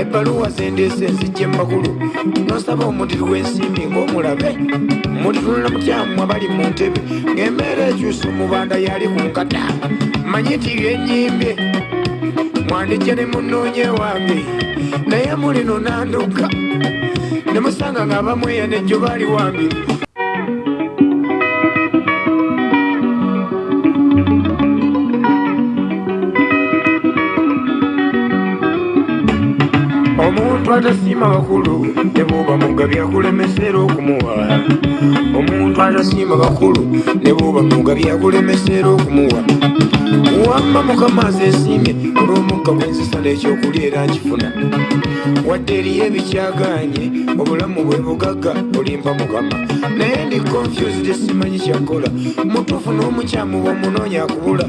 ebbaluwa zendeesa enzijja emagulu nosaba omudiri w'ensimbi ng'omulabe mutunula mutyamu abali mu ntebe ng'embeera ekyusa omubanda yali ku nkata manye nti byennyimbye mwandijja ne munnoonye wange naye mulino nanduka ne musanga ng'abamweya nejjo baali wange omuntu atasiima bakulu nebwoba muga byakulemesera okumuwa omuntu atasiima bakulu nebwoba muga byakulemesera okumuwa wamma mukama azeesiimye olw'omukka gwensisala ekyokulya era nkifuna wadde eriyo ebikyaganye obulamu bwe bugagga olimpa mukama naye ndi konfused simanyi kyakola mutufu n'omukyamu bwa munoonya akubula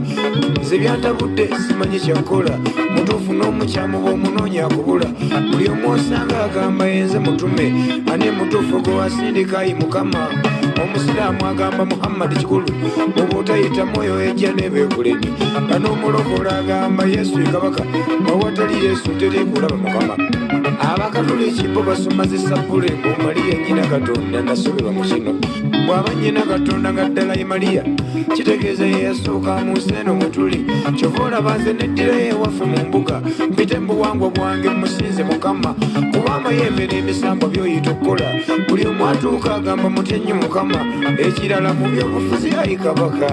nze byantabudde simanyi kyakola mutuufu n'omukyamu bwomunoonya kubula buli omwosanga agamba yenze mutume ani mutuufu gwe wasindikayi mukama omusiraamu agamba muhammadi kikulu oba otayita mwoyo ejja nebeekulemi nga n'omulokola agamba yesu ekabaka awatali yesu teri kulaba mukama abakatuliki bo basomazisa bule ngaomaliya nyina katonda nasobebwa mu kino bw'aba nyina katonda nga ddala ye maliya kitegeeza yeyasooka mu nsi eno mwe tuli kyova olabanze neddirayo ewaffe mu mbuga mpite mu buwangwa bwange musinze mukama kubamba yeemera emisambo byoyita okukola buli omwatuuka agamba mutya nnyo mukama mukama ekirala mu byobufuzi ayi kabaka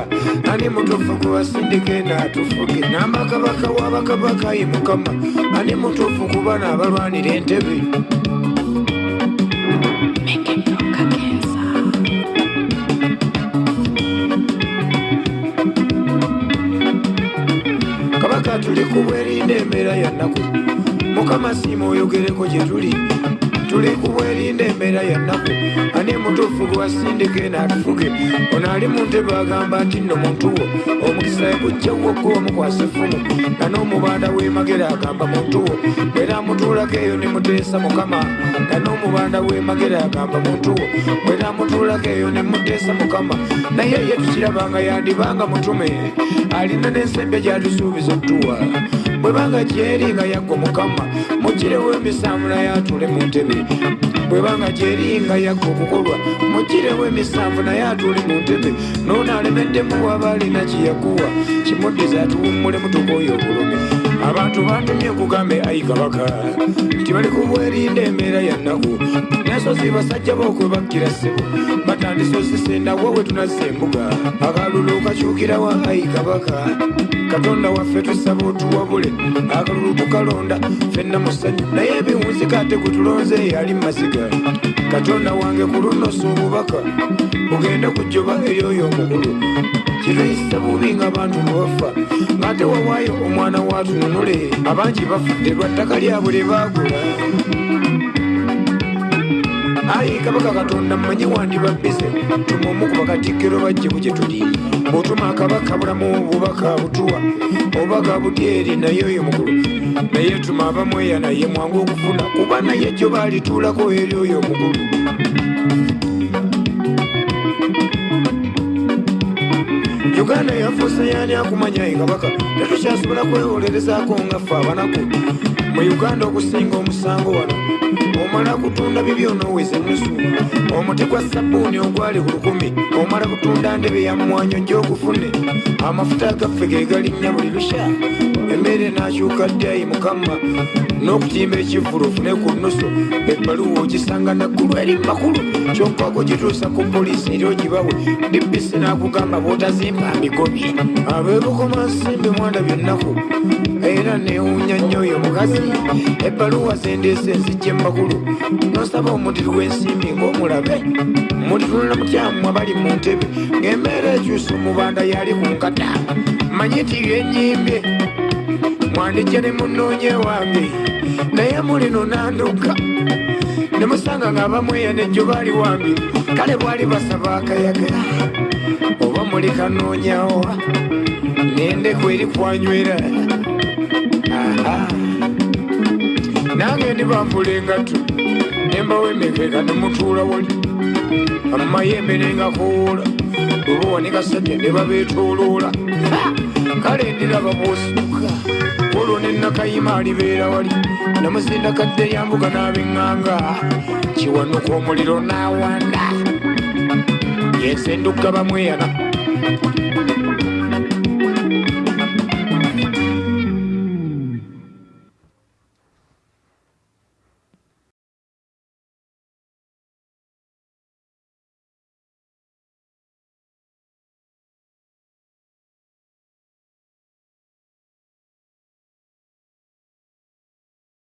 ani mutufu gwe wasindikenda atufuge n'amakabaka w'abakabaka ayi mukama ani mutufu kubana abalwanira entebe kabaka tuli kubwerinda embeera yannaku mukama siimu oyogereko gye tuli tuli kubwerinda embeera yannaku ani mutuufu gwasindike naatufuge ono ali muntu baagamba nti nno muntu wo omukisa ekujjawokka omukwasa effumu nga n'omubanda w'emagere agamba muntu wo era amutuulako eyo ne muteesa mukama nga n'omubanda w'emagere agamba muntu wo era amutuulako eyo ne muteesa mukama naye ye tukirabanga yandibanga mutume alina n'ensembya gy'atusuubiza okutuwa bwe banga gyeringa yaggo mukama mugirewo emisanvula yatule mu ntebe bwe banga gyeringa yaggo okukolwa mugirewo emisanvu naye atule mu ntebe noono alemeddemu waba alina kyeyakuwa kimuddiza atuwummule mutukooyo obulumi abantu bandumye okugambe ayi kabaka nti bali kubwerinda embeera yannaku nensozi basajja bookwe bakkira ssebo batandise osisendawo we tunazza embuga akalulu okakyukirawa ayi kabaka katonda waffe tusaba otuwabule akalulu tukalonda fenna musanyu naye ebiwunzika ate kutulonze eyali mu masiga katonda wange kulunosa obubaka ogenda kujjoba eryoyo omukulu kirwisa bubi nga bantu bwe baffa ngaate wawaayo omwana watunu ntunule abangi bafudde lwa ttaka lyabwe lye baagula ayi kabaka katonda mmanyi wandibabbize tuma omu ku bakatikkero bajje ku kye tuli bw'otuma akabaka bulamu bubaka butuwa obubaka butyeri naye oyo mukulu naye tuma abamweya naye mwangu okufuna kuba naye jyo baalituulako eri oyo omukulu uganda yafuusa yani akumanya ekabaka tetukyasobola kwewolerezaako nga fe abanaku mu uganda okusinga omusango wano omala kutunda bibyo onoweze nusu omuti gwa sabuuni ogwali ku lukumi omala kutunda ndebe yamwanyo gy'okufune amafuta agaffe ge galinnya buli lushaa emmere nakyuka ddayi mukama n'okutimba ekivulufu ne ku nnuso ebbaluwa ogisanga naggulu eri makulu kyokwako gituusa ku poliisi eri ogibawe nebbisi n'akugamba bw'otazimba mikobi abeebukoma nsimbi mwana byonnaku era neewunya nnyo oyo mukazi ebbaluwa zendeesa enzijja emakulu nosaba omudiri w'ensimbi ng'omulabe mulitunula mutyamu abali mu ntebe ng'embeera ekyusa omubanda yali mu nkata manyi ti yo ennyimbye mwandikye ne munnoonye wange naye mulino nanduka ne musanga nga bamweya nejjobaali wange kale bwali basaba akayaga oba muli kanoonyawa nendeku eri kwanywera aha nange ndibanvula engatu nembawemekega nomutula wali amumayembe nengakoola obowanikasajja nebabetoloola kale ndiraba bwosuka olwo nenakayima alibeera wali namuzinda kadde yambuka nabenganga kiwanuka omuliro nawanda yensenduka bamweyana